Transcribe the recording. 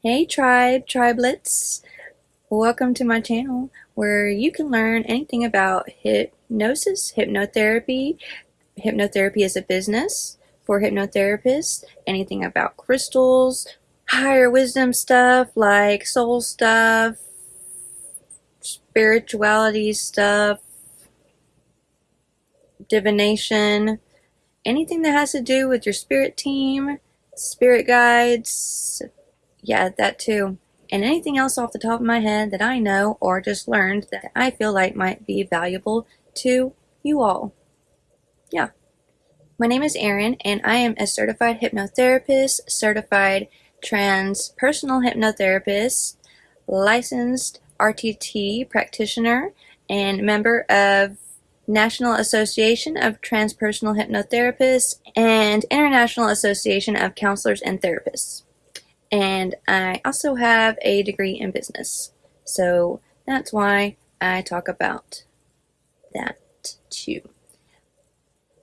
Hey tribe, tribelets. Welcome to my channel where you can learn anything about hypnosis, hypnotherapy, hypnotherapy as a business for hypnotherapists, anything about crystals, higher wisdom stuff like soul stuff, spirituality stuff, divination, anything that has to do with your spirit team, spirit guides, yeah, that too. And anything else off the top of my head that I know or just learned that I feel like might be valuable to you all. Yeah. My name is Erin and I am a certified hypnotherapist, certified transpersonal hypnotherapist, licensed RTT practitioner, and member of National Association of Transpersonal Hypnotherapists and International Association of Counselors and Therapists and I also have a degree in business. So that's why I talk about that too.